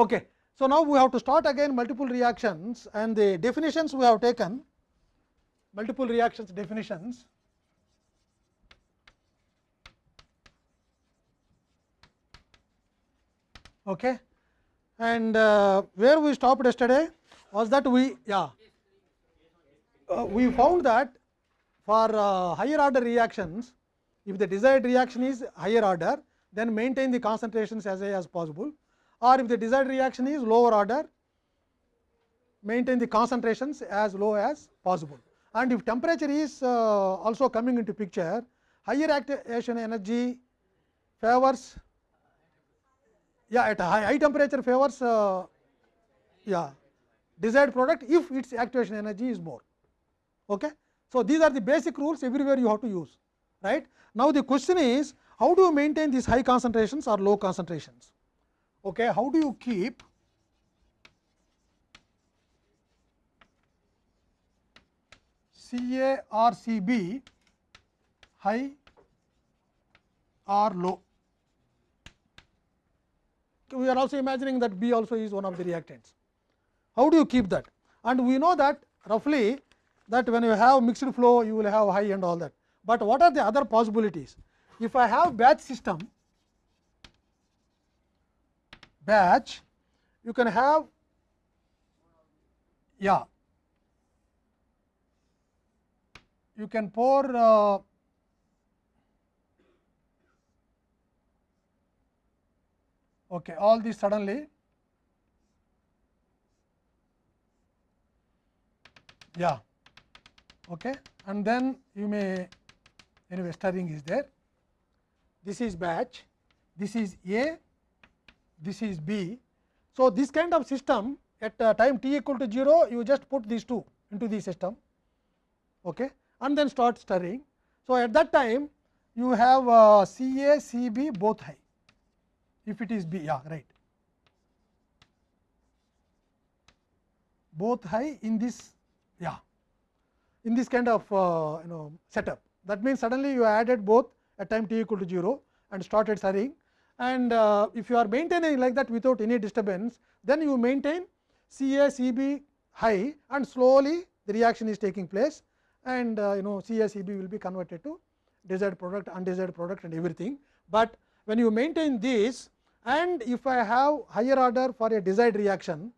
Okay. So, now we have to start again multiple reactions and the definitions we have taken multiple reactions definitions. Okay. And uh, where we stopped yesterday was that we yeah uh, we found that for uh, higher order reactions if the desired reaction is higher order then maintain the concentrations as high as possible or if the desired reaction is lower order maintain the concentrations as low as possible. And if temperature is uh, also coming into picture higher activation energy favors yeah at a high, high temperature favors uh, yeah desired product if its activation energy is more. Okay. So, these are the basic rules everywhere you have to use right. Now, the question is how do you maintain these high concentrations or low concentrations? Okay. How do you keep Ca or Cb high or low? We are also imagining that B also is one of the reactants. How do you keep that? And we know that roughly that when you have mixed flow you will have high and all that, but what are the other possibilities? If I have batch system, batch you can have yeah you can pour uh, okay all this suddenly yeah okay and then you may anyway stirring is there this is batch this is a this is b. So this kind of system at uh, time t equal to 0 you just put these two into the system okay and then start stirring so at that time you have uh, ca cb both high if it is b yeah right. Both high in this yeah in this kind of uh, you know setup. That means suddenly you added both at time t equal to 0 and started stirring and uh, if you are maintaining like that without any disturbance then you maintain C A C B high and slowly the reaction is taking place and uh, you know C A C B will be converted to desired product undesired product and everything but when you maintain this and if I have higher order for a desired reaction.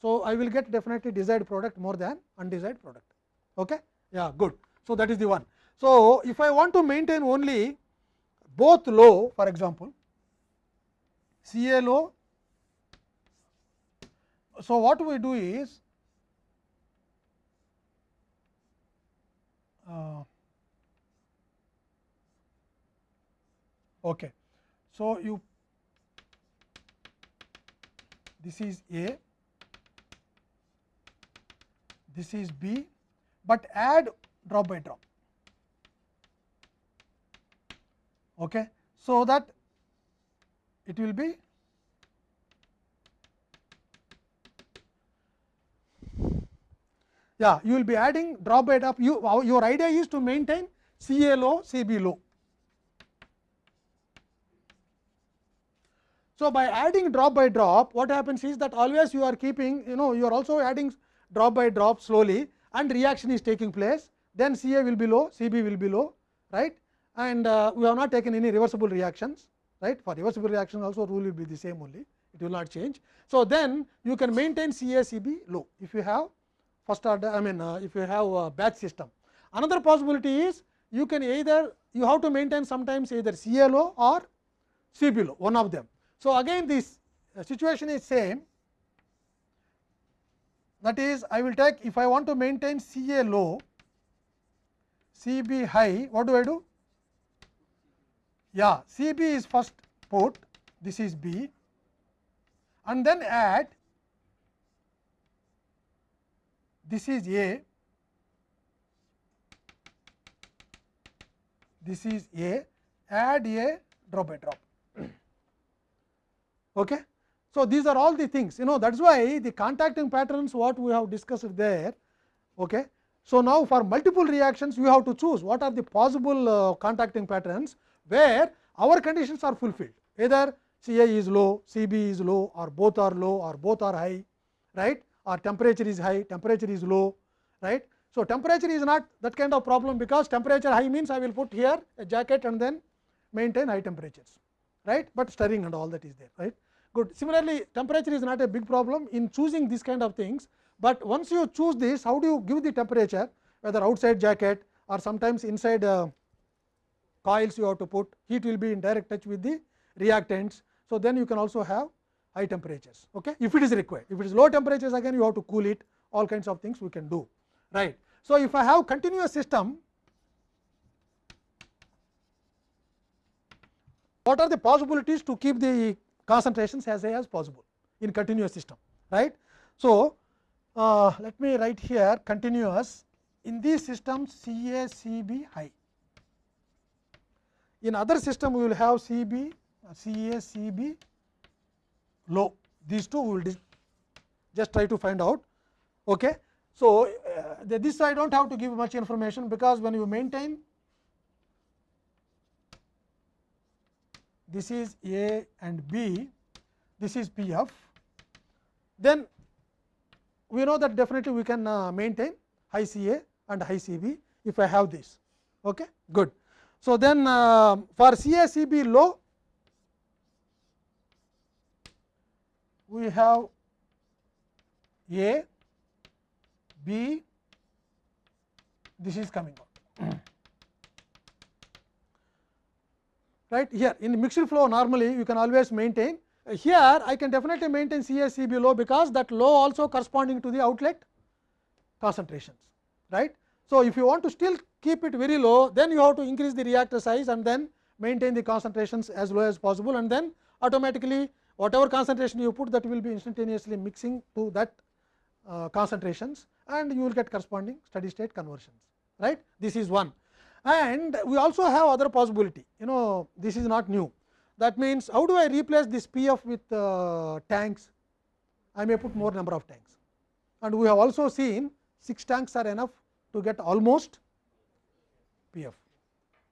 So, I will get definitely desired product more than undesired product. Okay? Yeah, good. So, that is the one. So, if I want to maintain only both low for example, Ca low. So, what we do is uh, okay. So, you this is A, this is B, but add drop by drop. Okay. So, that it will be yeah you will be adding drop by drop you your idea is to maintain C A low C B low. So, by adding drop by drop what happens is that always you are keeping you know you are also adding drop by drop slowly and reaction is taking place then C A will be low C B will be low right and uh, we have not taken any reversible reactions right for reversible reaction also rule will be the same only it will not change. So, then you can maintain C A C B low if you have first order I mean uh, if you have a batch system. Another possibility is you can either you have to maintain sometimes either C A low or C B low one of them. So, again this situation is same that is I will take if I want to maintain C A low C B high what do I do? Yeah C B is first port this is B and then add this is A this is A add A drop by drop. Okay. So, these are all the things you know that is why the contacting patterns what we have discussed there. Okay. So, now for multiple reactions we have to choose what are the possible uh, contacting patterns where our conditions are fulfilled either Ca is low, Cb is low or both are low or both are high, right or temperature is high, temperature is low, right. So, temperature is not that kind of problem because temperature high means I will put here a jacket and then maintain high temperatures, right, but stirring and all that is there, right. Good. Similarly, temperature is not a big problem in choosing this kind of things, but once you choose this, how do you give the temperature whether outside jacket or sometimes inside uh, coils you have to put, heat will be in direct touch with the reactants. So, then you can also have high temperatures okay, if it is required. If it is low temperatures again you have to cool it all kinds of things we can do right. So, if I have continuous system what are the possibilities to keep the concentrations as high as possible in continuous system right. So, uh, let me write here continuous in these systems C A C B high in other system we will have C B C A C B low these two we will just try to find out. Okay. So, uh, this I do not have to give much information because when you maintain this is A and B, this is P f, then we know that definitely we can uh, maintain high C A and high C B if I have this. Okay, good. So, then uh, for CACB low, we have A, B, this is coming out. right here in mixed flow normally you can always maintain here I can definitely maintain CaCb low because that low also corresponding to the outlet concentrations right. So, if you want to still keep it very low then you have to increase the reactor size and then maintain the concentrations as low as possible and then automatically whatever concentration you put that will be instantaneously mixing to that uh, concentrations and you will get corresponding steady state conversions right? This is one. And we also have other possibility. You know this is not new. That means how do I replace this P f with uh, tanks? I may put more number of tanks. And we have also seen 6 tanks are enough to get almost P f.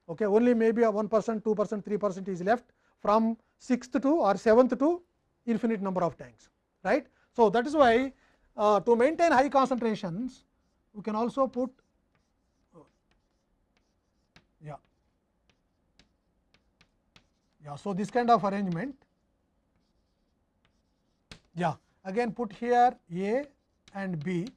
Okay only maybe a 1 percent 2 percent 3 percent is left from 6th to or 7th to infinite number of tanks right. So, that is why uh, to maintain high concentrations we can also put yeah. Yeah so this kind of arrangement yeah again put here a and b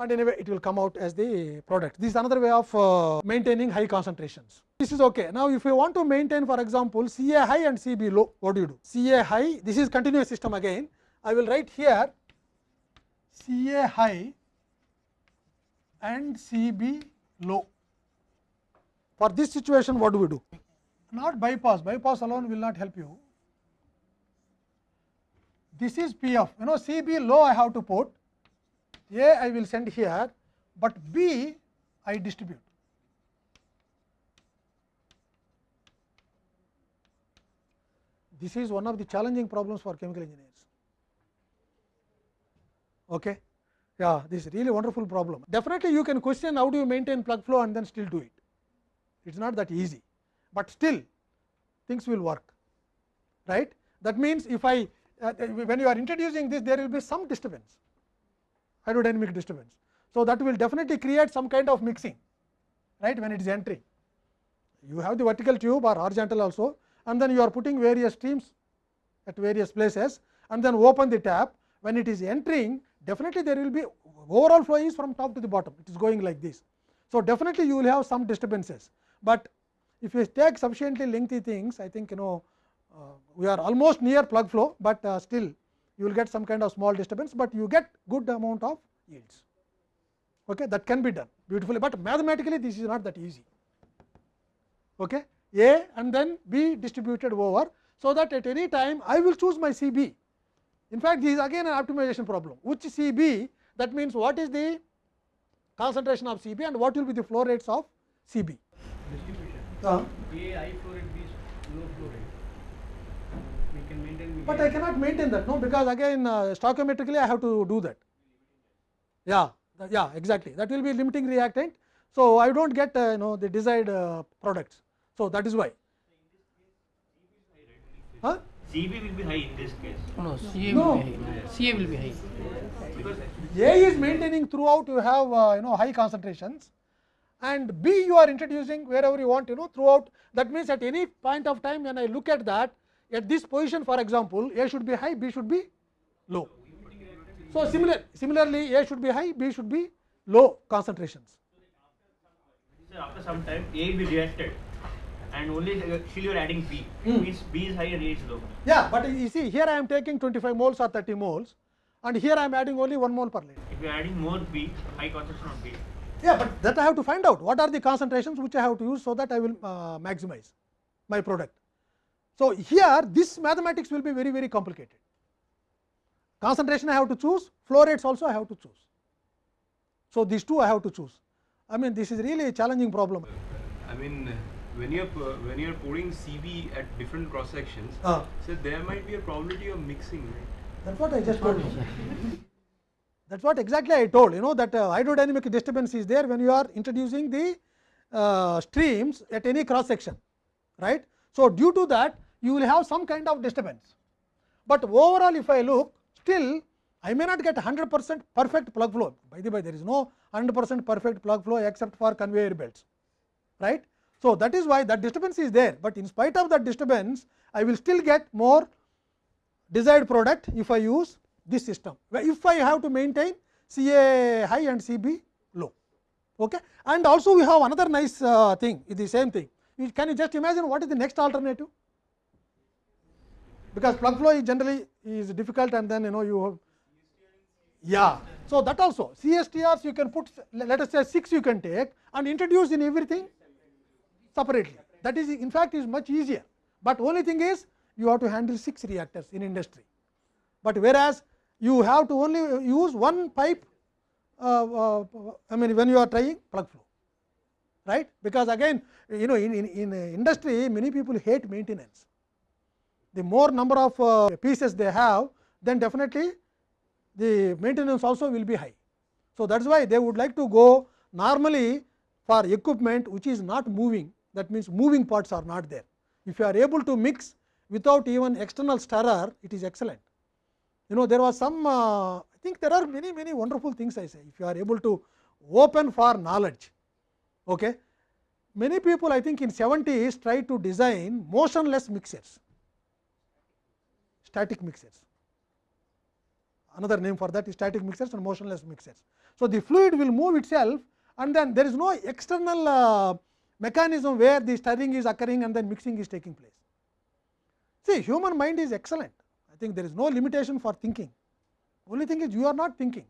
and anyway it will come out as the product this is another way of uh, maintaining high concentrations this is okay now if you want to maintain for example ca high and cb low what do you do ca high this is continuous system again i will write here ca high and cb low for this situation what do we do? Not bypass, bypass alone will not help you. This is P of, you know C B low I have to put, A I will send here, but B I distribute. This is one of the challenging problems for chemical engineers. Okay. Yeah, this is really wonderful problem. Definitely you can question how do you maintain plug flow and then still do it it is not that easy, but still things will work right. That means, if I uh, when you are introducing this there will be some disturbance hydrodynamic disturbance. So, that will definitely create some kind of mixing right when it is entering. You have the vertical tube or horizontal also and then you are putting various streams at various places and then open the tap when it is entering definitely there will be overall flow is from top to the bottom it is going like this. So, definitely you will have some disturbances but if you take sufficiently lengthy things I think you know uh, we are almost near plug flow, but uh, still you will get some kind of small disturbance, but you get good amount of yields. Okay that can be done beautifully, but mathematically this is not that easy. Okay A and then B distributed over. So, that at any time I will choose my C B. In fact, this is again an optimization problem. Which C B? That means what is the concentration of C B and what will be the flow rates of C B? Distribution. Uh, but I cannot maintain that no because again uh, stoichiometrically I have to do that. Yeah, that- yeah, exactly. That will be limiting reactant. So I don't get uh, you know the desired uh, products. So that is why. Huh? CB will be high in this case. No, CA No. will be high. CA will be high. Because A is maintaining throughout you have uh, you know high concentrations and B you are introducing wherever you want you know throughout that means at any point of time when I look at that at this position for example A should be high B should be low. So similar similarly A should be high B should be low concentrations. sir, after some time A will reacted and only uh, still you are adding B. Hmm. It means B is high and A is low. Yeah, but you see here I am taking 25 moles or 30 moles and here I am adding only 1 mole per liter. If you are adding more B, high concentration of B. Yeah, but that I have to find out what are the concentrations which I have to use so that I will uh, maximize my product. So, here this mathematics will be very very complicated. Concentration I have to choose, flow rates also I have to choose. So, these two I have to choose. I mean this is really a challenging problem. I mean, when you're when you're pouring CB at different cross sections, Uh, so there might be a probability of mixing, right? That's what I just told you. That's what exactly I told you know that uh, hydrodynamic disturbance is there when you are introducing the uh, streams at any cross section, right. So, due to that you will have some kind of disturbance, but overall if I look still I may not get 100 percent perfect plug flow by the way there is no 100 percent perfect plug flow except for conveyor belts, right. So, that is why that disturbance is there, but in spite of that disturbance I will still get more desired product if I use this system. If I have to maintain CA high and CB low. Okay? And also we have another nice uh, thing, it is the same thing. Can you just imagine what is the next alternative? Because plug flow is generally is difficult and then you know you have yeah. So, that also CSTRs you can put let us say 6 you can take and introduce in everything separately. That is in fact is much easier, but only thing is you have to handle 6 reactors in industry. But whereas you have to only use one pipe, uh, uh, I mean when you are trying plug flow, right? Because again you know in, in, in industry many people hate maintenance. The more number of uh, pieces they have, then definitely the maintenance also will be high. So, that is why they would like to go normally for equipment which is not moving that means moving parts are not there. If you are able to mix without even external stirrer it is excellent. You know there was some uh, I think there are many many wonderful things I say if you are able to open for knowledge. Okay. Many people I think in 70s try to design motionless mixers, static mixers another name for that is static mixers and motionless mixers. So, the fluid will move itself and then there is no external uh, mechanism where the stirring is occurring and then mixing is taking place. See human mind is excellent, I think there is no limitation for thinking, only thing is you are not thinking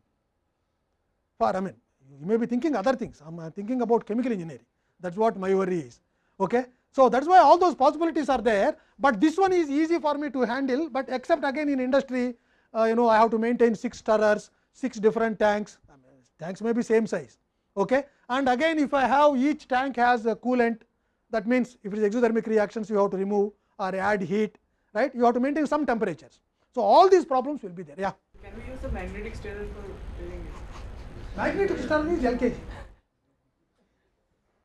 for I mean you may be thinking other things, I am thinking about chemical engineering that is what my worry is. Okay. So, that is why all those possibilities are there, but this one is easy for me to handle, but except again in industry uh, you know I have to maintain 6 stirrers, 6 different tanks, I mean, tanks may be same size. Okay. And again if I have each tank has a coolant that means if it is exothermic reactions you have to remove or add heat right you have to maintain some temperatures. So, all these problems will be there yeah. Can we use the magnetic stirrer for doing it? Magnetic stirrer is LKG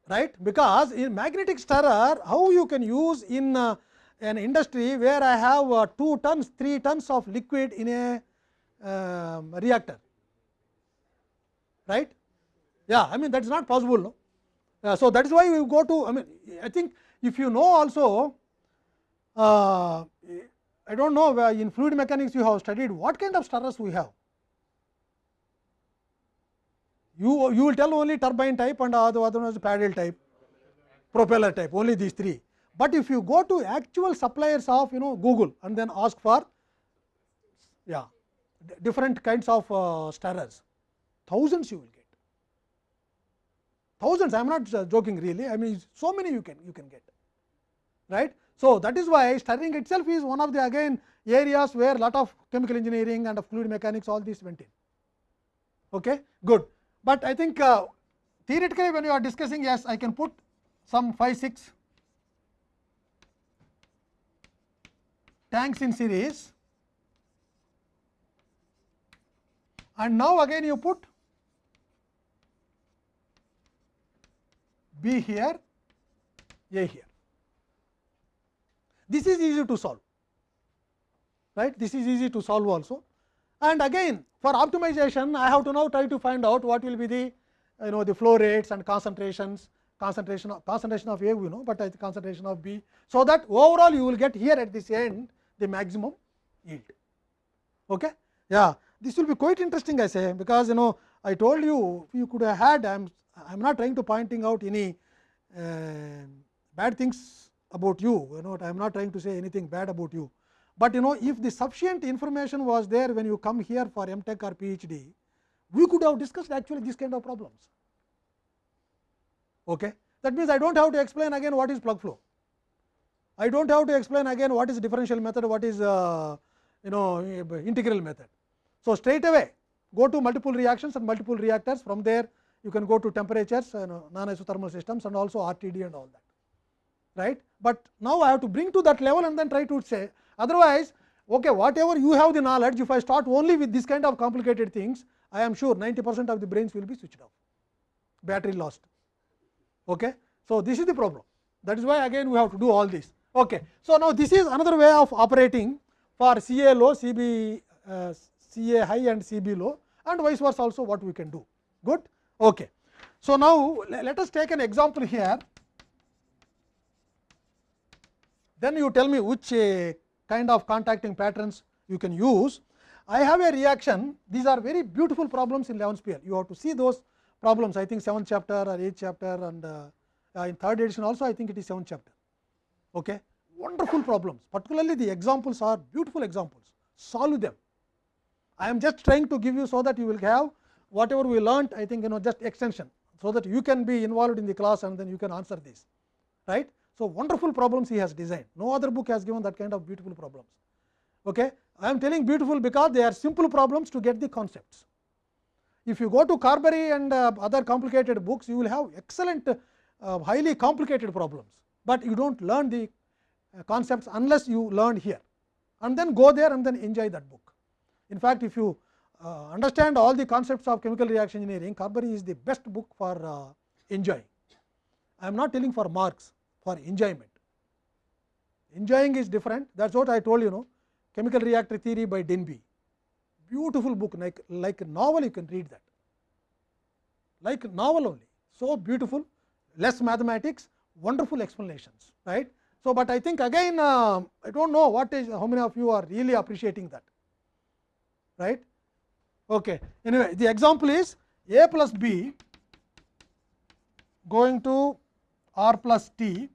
right because in magnetic stirrer how you can use in uh, an industry where I have uh, 2 tons 3 tons of liquid in a um, reactor right yeah I mean that is not possible no. Uh, so, that is why we go to I mean I think if you know also uh, I do not know where in fluid mechanics you have studied what kind of stirrers we have you you will tell only turbine type and other other one is paddle type propeller type only these three. But if you go to actual suppliers of you know google and then ask for yeah different kinds of uh, stirrers thousands you will get. Thousands i am not uh, joking really. I mean so many you can you can get right? So that is why stirring itself is one of the again areas where lot of chemical engineering and of fluid mechanics all these went in. Okay good but i think uh, theoretically when you are discussing yes i can put some 5 6 tanks in series and now again you put B here, A here. This is easy to solve. right this is easy to solve also and again for optimization i have to now try to find out what will be the you know the flow rates and concentrations concentration of concentration of a we know but the concentration of b so that overall you will get here at this end the maximum yield. Okay? Yeah. This will be quite interesting i say because you know i told you you could have had i'm i'm not trying to pointing out any uh, bad things about you you know i am not trying to say anything bad about you but you know if the sufficient information was there when you come here for mtech or phd we could have discussed actually this kind of problems okay that means i don't have to explain again what is plug flow i don't have to explain again what is differential method what is uh, you know integral method so straight away go to multiple reactions and multiple reactors from there you can go to temperatures you know, non isothermal systems and also rtd and all that right but now i have to bring to that level and then try to say otherwise okay whatever you have the knowledge if i start only with this kind of complicated things i am sure 90 percent of the brains will be switched off battery lost okay so this is the problem that is why again we have to do all this okay so now this is another way of operating for c a low c b uh, a high and c b low and vice versa also what we can do good okay so now let us take an example here then you tell me which uh, kind of contacting patterns you can use. I have a reaction, these are very beautiful problems in 11th PL. You have to see those problems, I think 7th chapter or 8th chapter and uh, uh, in third edition also I think it is 7th chapter. Okay. Wonderful problems, particularly the examples are beautiful examples, solve them. I am just trying to give you so that you will have whatever we learnt, I think you know just extension, so that you can be involved in the class and then you can answer this, right. So, wonderful problems he has designed, no other book has given that kind of beautiful problems. Okay. I am telling beautiful because they are simple problems to get the concepts. If you go to Carberry and uh, other complicated books, you will have excellent uh, highly complicated problems, but you do not learn the uh, concepts unless you learn here and then go there and then enjoy that book. In fact, if you uh, understand all the concepts of chemical reaction engineering, Carberry is the best book for uh, enjoying. I am not telling for marks, for enjoyment. Enjoying is different, that is what I told you know, chemical reactor theory by Denby, beautiful book like, like a novel you can read that, like novel only, so beautiful, less mathematics, wonderful explanations, right. So, but I think again uh, I do not know what is how many of you are really appreciating that, right. Okay. Anyway, the example is A plus B going to R plus T.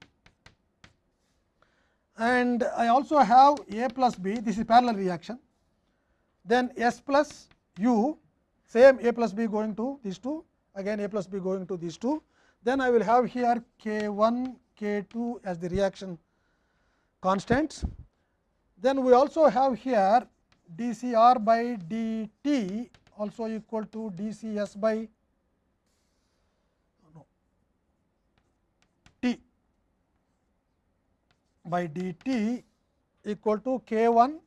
And I also have A plus B. This is parallel reaction. Then S plus U same A plus B going to these two. Again A plus B going to these two. Then I will have here K 1 K 2 as the reaction constants. Then we also have here dCr by dt also equal to dCs by by dt equal to k 1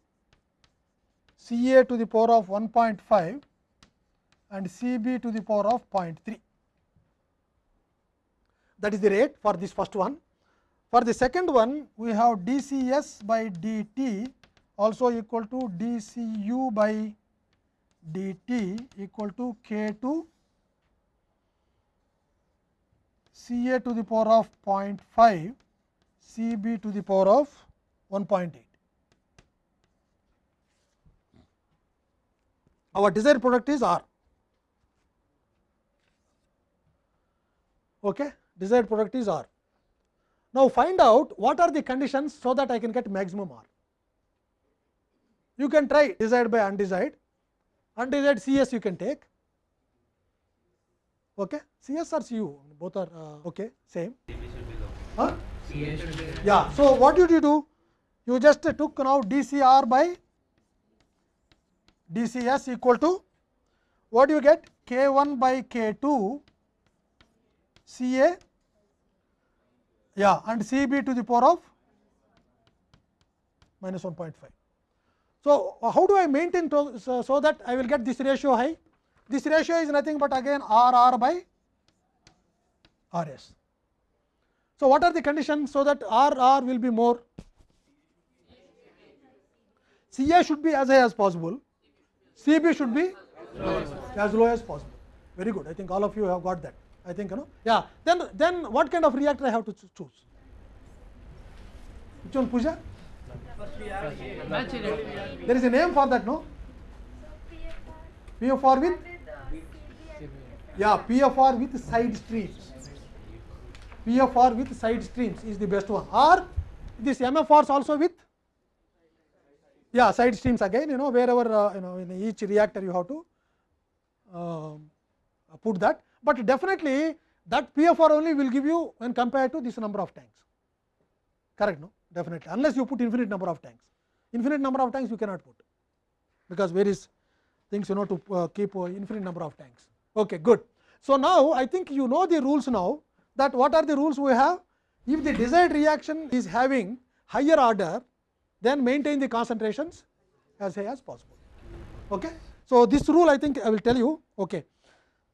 C a to the power of 1.5 and C b to the power of 0.3. That is the rate for this first one. For the second one, we have d c s by d t also equal to d C u by t equal to k 2 C a to the power of 0.5 C b to the power of 1.8. Our desired product is R. Okay. Desired product is R. Now, find out what are the conditions, so that I can get maximum R. You can try desired by undesired, undesired C s you can take, okay. C s or C u both are uh, okay same. Huh? Yeah. So, what did you do? You just took now d C r by d C s equal to what do you get k 1 by k 2 C a yeah and C b to the power of minus 1.5. So, how do I maintain to, so, so that I will get this ratio high? This ratio is nothing but again R R by R s. So, what are the conditions so that R R will be more? CA should be as high as possible, c b should be as low as possible. Very good. I think all of you have got that. I think you know. Yeah. Then then what kind of reactor I have to choose? Which one, Pooja? There is a name for that, no? PFR with yeah PFR with side streams. VFR with side streams is the best one. Or this MFRs also with yeah side streams again. You know wherever uh, you know in each reactor you have to uh, put that. But definitely that PFR only will give you when compared to this number of tanks. Correct? No, definitely. Unless you put infinite number of tanks. Infinite number of tanks you cannot put because various things you know to uh, keep uh, infinite number of tanks. Okay, good. So now I think you know the rules now that what are the rules we have? If the desired reaction is having higher order, then maintain the concentrations as high as possible. Okay. So this rule I think I will tell you. Okay.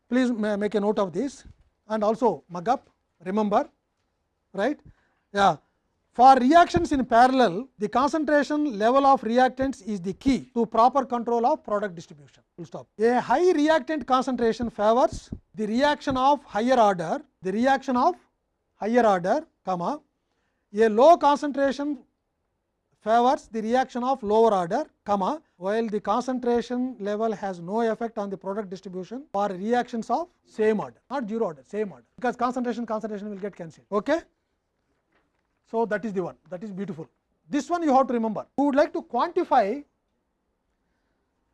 Please make a note of this and also mug up. Remember, right? Yeah. For reactions in parallel, the concentration level of reactants is the key to proper control of product distribution. Full stop. A high reactant concentration favors the reaction of higher order, the reaction of higher order, comma, a low concentration favors the reaction of lower order, comma, while the concentration level has no effect on the product distribution for reactions of same order, not zero order, same order, because concentration concentration will get cancelled. Okay? So, that is the one that is beautiful. This one you have to remember. We would like to quantify?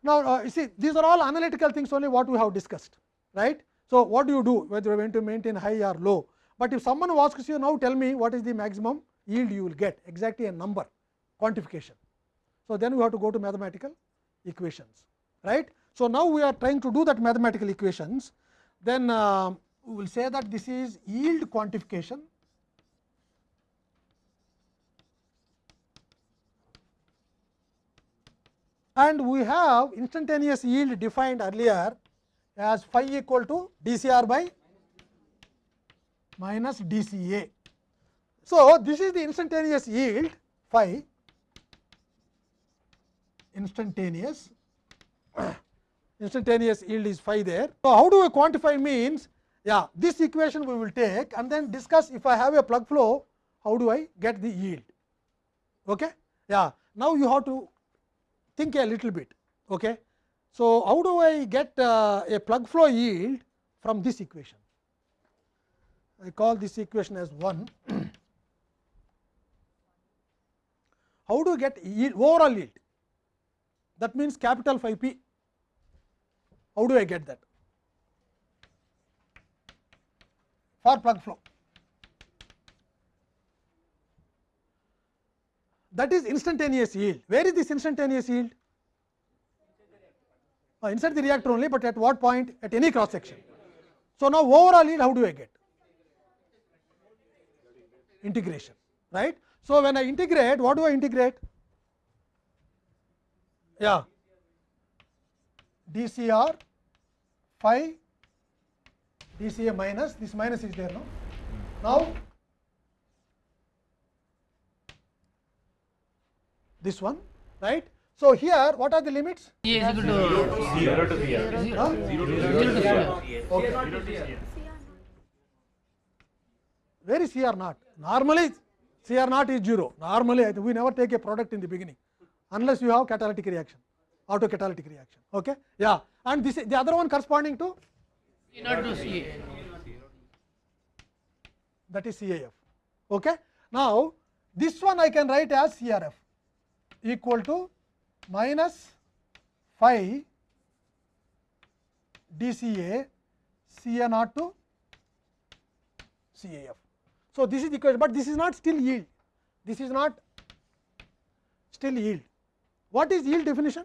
Now, uh, you see these are all analytical things only what we have discussed, right. So, what do you do whether you are going to maintain high or low, but if someone asks you now tell me what is the maximum yield you will get exactly a number quantification. So, then we have to go to mathematical equations, right. So, now we are trying to do that mathematical equations, then uh, we will say that this is yield quantification and we have instantaneous yield defined earlier as phi equal to dCr by minus dCA. So, this is the instantaneous yield phi instantaneous instantaneous yield is phi there. So, how do I quantify means yeah this equation we will take and then discuss if I have a plug flow how do I get the yield. Okay? Yeah. Now, you have to think a little bit. Okay. So, how do I get uh, a plug flow yield from this equation? I call this equation as 1. how do you get yield, overall yield? That means capital phi p. How do I get that? For plug flow. That is instantaneous yield. Where is this instantaneous yield? Uh, inside the reactor only, but at what point? At any cross section. So, now overall yield how do I get? Integration, right. So, when I integrate, what do I integrate? Yeah, dCr phi dCA minus, this minus is there now. Now, this one right. So, here what are the limits? A is equal to Zero to CR. Huh? zero to CR. Okay. Where is CR naught? Normally CR naught is 0. Normally we never take a product in the beginning unless you have catalytic reaction, auto catalytic reaction. Okay? Yeah. And this the other one corresponding to C naught to CA. that is CAF. Okay? Now, this one I can write as CRF equal to minus phi dCA CA naught to CAF. So, this is the equation, but this is not still yield. This is not still yield. What is yield definition?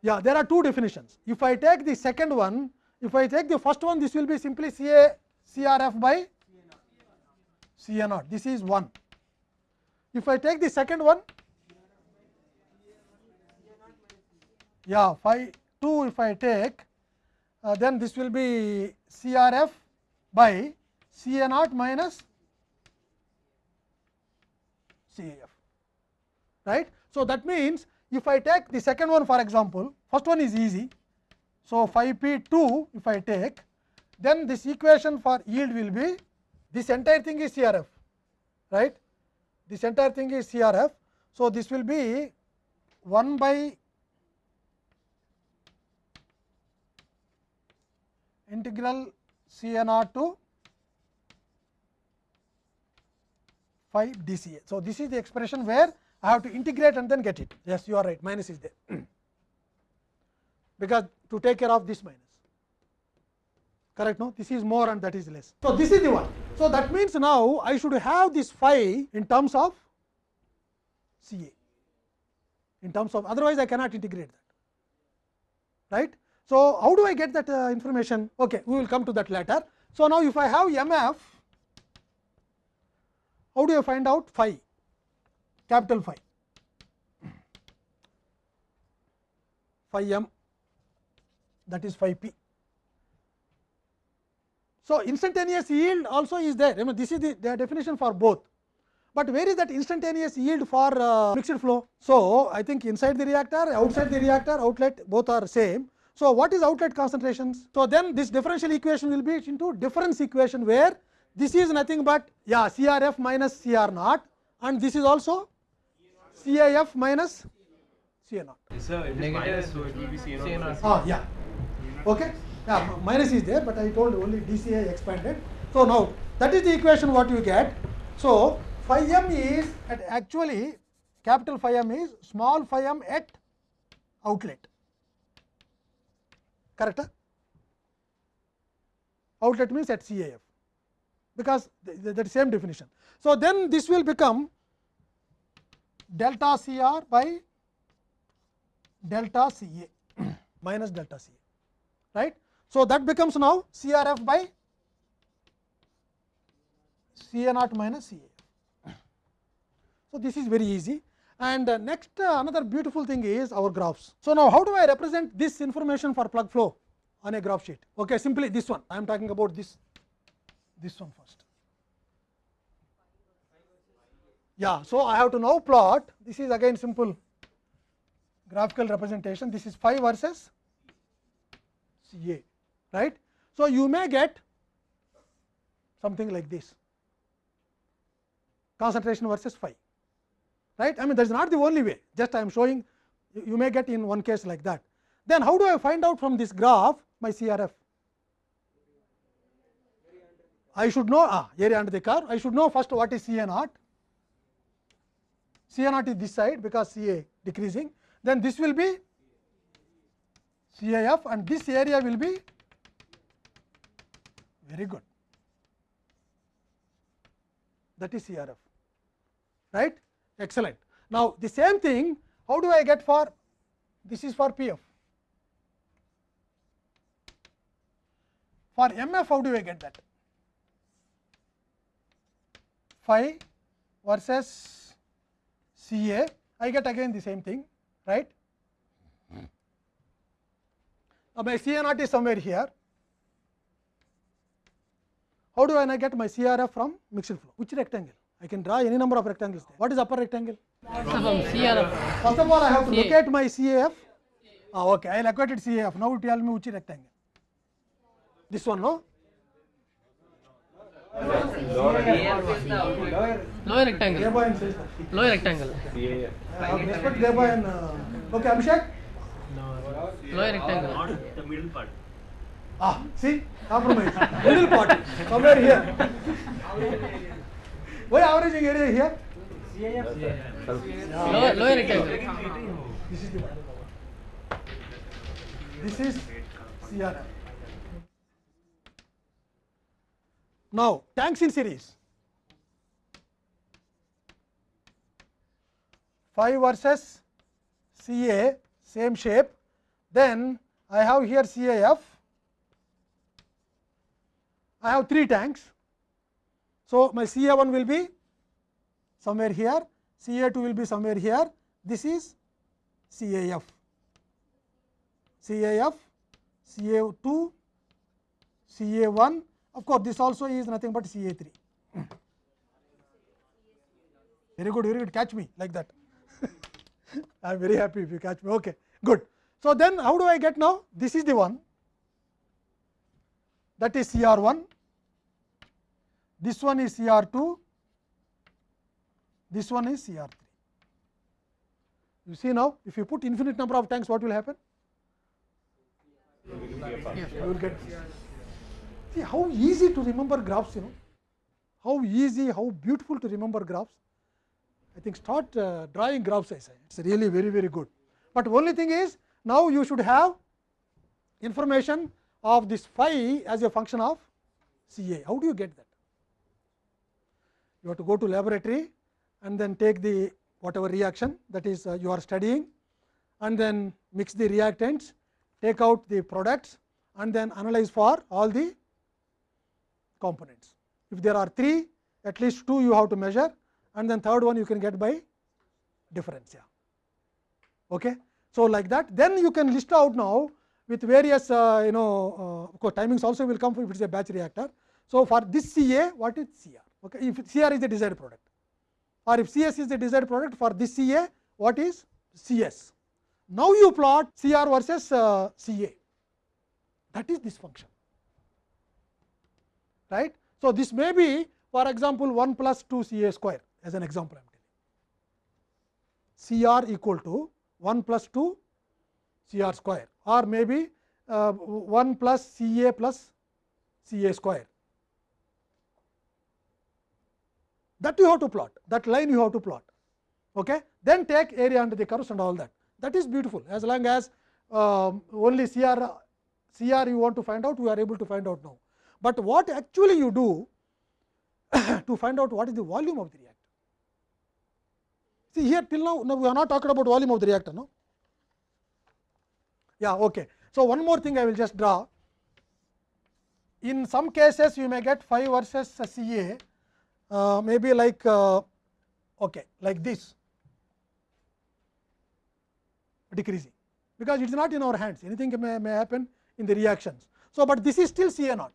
Yeah, there are two definitions. If I take the second one, if I take the first one, this will be simply c a c r f by CA naught. This is 1. If I take the second one, yeah, phi 2 if I take, uh, then this will be CRF by CA naught minus CAF. Right. So, that means if I take the second one for example, first one is easy. So, phi p 2 if I take then this equation for yield will be this entire thing is CRF right this entire thing is CRF. So, this will be 1 by integral C n r to phi dca. So, this is the expression where I have to integrate and then get it. Yes, you are right, minus is there, because to take care of this minus. Correct? No, this is more and that is less. So, this is the one. So, that means now I should have this phi in terms of c a in terms of otherwise I cannot integrate that. Right? So, how do I get that uh, information? Okay, we will come to that later. So, now if I have MF, how do I find out phi, capital phi, phi m that is phi p. So, instantaneous yield also is there, I mean this is the, the definition for both, but where is that instantaneous yield for uh, mixed flow? So, I think inside the reactor, outside the reactor, outlet both are same. So, what is outlet concentrations? So, then this differential equation will be into difference equation where this is nothing but yeah CRF minus CR naught and this is also CAF minus CA naught. Sir, it is minus, so it will be CN. Ah, yeah. Okay. Yeah, minus is there, but I told only DCA expanded. So now that is the equation what you get. So phi m is at actually capital phi m is small phi m at outlet. Correct? Outlet means at CAF because th- th- that same definition. So then this will become delta CR by delta CA minus delta CA, right. So, that becomes now CRF by CA naught minus CA. So, this is very easy and uh, next uh, another beautiful thing is our graphs. So, now how do I represent this information for plug flow on a graph sheet? Okay, simply this one I am talking about this this one first. Yeah, so I have to now plot this is again simple graphical representation this is phi versus CA right. So, you may get something like this concentration versus phi right. I mean that is not the only way just I am showing you, may get in one case like that. Then how do I find out from this graph my CRF? I should know ah, area under the curve I should know first what is CA naught. CA naught is this side because CA decreasing then this will be CAF and this area will be very good that is CRF right excellent. Now, the same thing how do I get for this is for PF for MF how do I get that phi versus CA I get again the same thing right. Now, my CA naught is somewhere here. How do I get my CRF from mixed flow? Which rectangle? I can draw any number of rectangles. There. What is upper rectangle? CRF, First of all, I have to CA. locate my CAF. Ah, okay, I located CAF. Now tell me which rectangle. This one, no? lower rectangle, lower rectangle. Uh, okay, Abhishek. lower rectangle. Not the middle part. Ah, see, compromise. Middle part, somewhere here. Why averaging area here? Lower, lower rectangle. This is the one. This is CRF. Now, tanks in series. Phi versus CA, same shape. Then I have here CAF. I have three tanks. So, my c a 1 will be somewhere here, c a 2 will be somewhere here. This is C A F, C A F, C A 2, a 1. Of course, this also is nothing but c a 3. Very good, very good. Catch me like that. I am very happy if you catch me. Okay, good. So then, how do I get now? This is the one. That is CR one. This one is CR two. This one is c r three. You see now, if you put infinite number of tanks, what will happen? You will get. See how easy to remember graphs, you know. How easy, how beautiful to remember graphs. I think start uh, drawing graphs. I say it's really very very good. But only thing is now you should have information of this phi as a function of CA. How do you get that? You have to go to laboratory and then take the whatever reaction that is uh, you are studying and then mix the reactants, take out the products and then analyze for all the components. If there are 3, at least 2 you have to measure and then third one you can get by difference. Yeah. Okay. So, like that then you can list out now with various uh, you know uh, of course, timings also will come if it is a batch reactor. So, for this c a what is c r Okay. If c r is the desired product or if c s is the desired product for this c a what is c s Now, you plot c r versus uh, a that is this function right. So, this may be for example, 1 plus 2 CA square as an example I am telling CR equal to 1 plus 2 c r square or maybe uh, 1 plus a plus c a square. That you have to plot, that line you have to plot. Okay? Then take area under the curves and all that. That is beautiful as long as uh, only c r you want to find out, we are able to find out now. But what actually you do to find out what is the volume of the reactor. See here till now, now we are not talking about volume of the reactor. No? Yeah, okay. So, one more thing I will just draw. In some cases you may get phi versus CA uh, maybe like uh, okay, like this decreasing because it is not in our hands anything may, may happen in the reactions. So, but this is still CA naught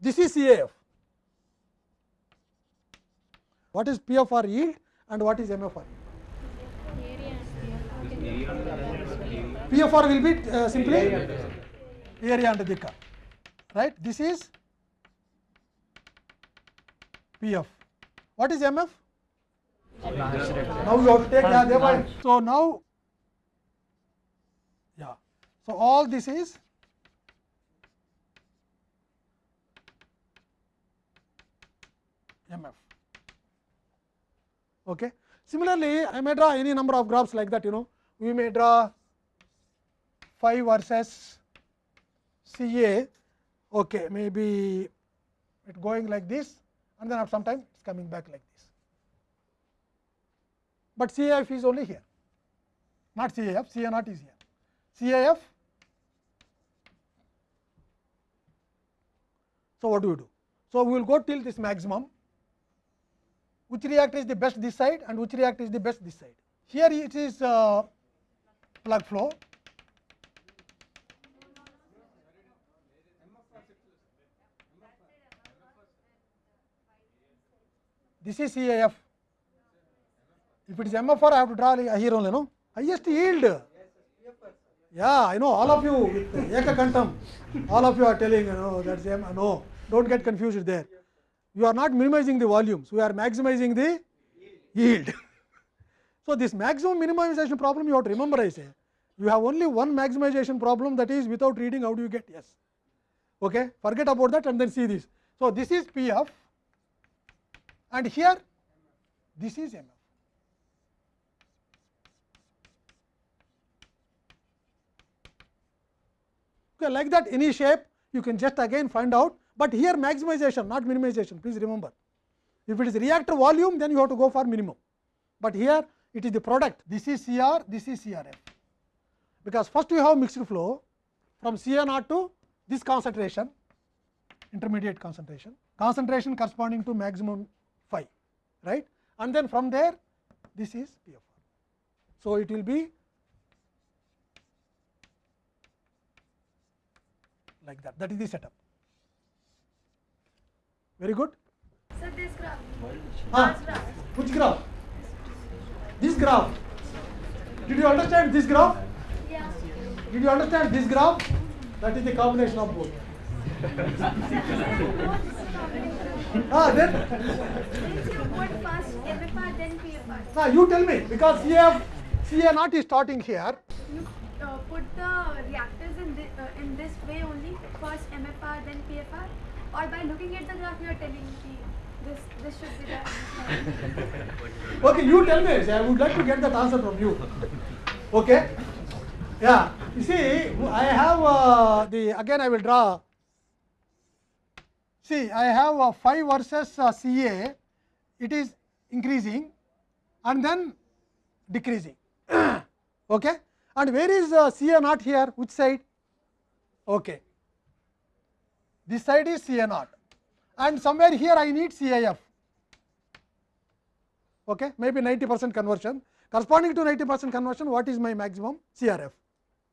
this is CAF. What is PFR yield and what is MFR yield? PFR will be uh, simply area under the curve, right. This is PF. What is MF? Now you have to take yeah, thereby. So now, yeah. So all this is MF. Okay. Similarly, I may draw any number of graphs like that. You know, we may draw phi versus CA. Okay, maybe it going like this, and then at some time coming back like this. But CAF is only here, not CAF. CA naught is here. CAF. So what do we do? So we will go till this maximum which reactor is the best this side and which reactor is the best this side. Here it is uh, plug flow. This is CAF. If it is MFR, I have to draw here only, no? Highest yield. Yeah, I know all of you with Ekakantam, all of you are telling, you know, that's M. No, don't get confused there you are not minimizing the volumes, we are maximizing the yield. so, this maximum minimization problem you have to remember I say, you have only one maximization problem that is without reading how do you get yes. Okay? Forget about that and then see this. So, this is P f and here this is M f. Okay, like that any shape you can just again find out but here maximization not minimization please remember. If it is reactor volume then you have to go for minimum, but here it is the product this is c r this is c r because first you have mixed flow from c n r to this concentration intermediate concentration concentration corresponding to maximum phi right and then from there this is PFR. So, it will be like that that is the setup. Very good. So this graph. Ah, which graph? This graph. Did you understand this graph? Yeah. Did you understand this graph? That is the combination of both. Ah, then Means you put first MFR then PFR. now you tell me because CF CA naught is starting here. You uh, put the reactors in this, uh, in this way only. First MFR then PFR. Or by looking at the graph you are telling me this this should be the. Okay, you tell me. I would like to get that answer from you. Okay. Yeah. You see, I have uh, the again. I will draw. See, I have a 5 versus uh, CA. It is increasing and then decreasing. okay. And where is uh, CA not here? Which side? Okay. This side is CA naught. And somewhere here I need CAF okay, maybe 90 percent conversion. Corresponding to 90 percent conversion, what is my maximum CRF?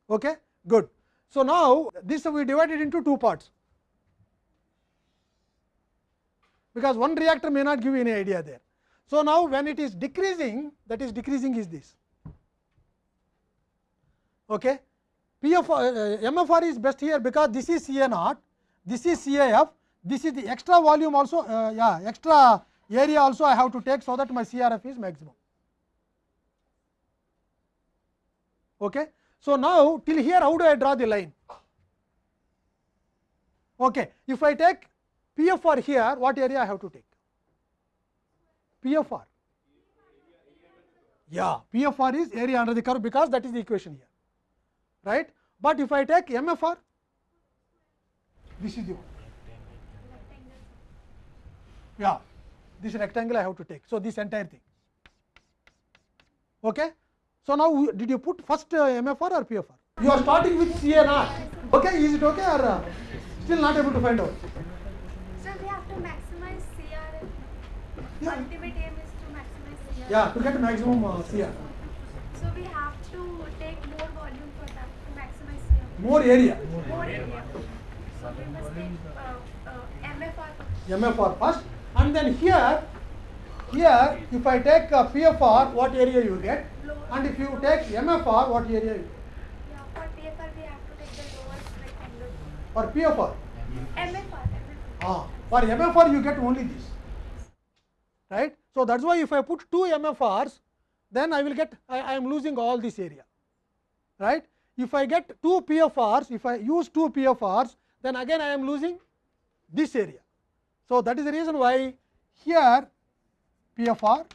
Okay, good. So, now this we divided into two parts, because one reactor may not give you any idea there. So, now when it is decreasing, that is decreasing is this. Okay. PFR, uh, MFR is best here because this is CA naught, this is CAF, this is the extra volume also, uh, yeah, extra area also I have to take so that my CRF is maximum. Okay. So, now till here how do I draw the line? Okay. If I take PFR here, what area I have to take? PFR. Yeah, PFR is area under the curve because that is the equation here, right. But if I take MFR, this is the one. Yeah, this rectangle I have to take. So, this entire thing. Okay. So, now we- did you put first uh, MFR or PFR? You are starting with CNR. Okay, is it okay or uh, still not able to find out? Yeah. Ultimate aim is to maximize CRF. Yeah, to get maximum uh, CR. So we have to take more volume for that to maximize CRF. More area. More area. So we must take uh, uh, MFR. MFR first and then here, here if I take uh, PFR, what area you get? And if you take MFR, what area you get? Yeah, for PFR we have to take the lowest rectangle. For PFR. MFR. MFR. Ah, for MFR you get only this, right. So, that is why if I put two MFRs, then I will get, I, I am losing all this area, right. If I get two PFRs, if I use two PFRs, then again I am losing this area. So, that is the reason why here PFR,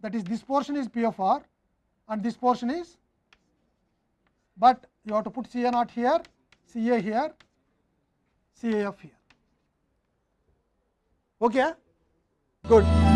that is this portion is PFR and this portion is, but you have to put CA naught here, CA here, CAF here. Okay? Good.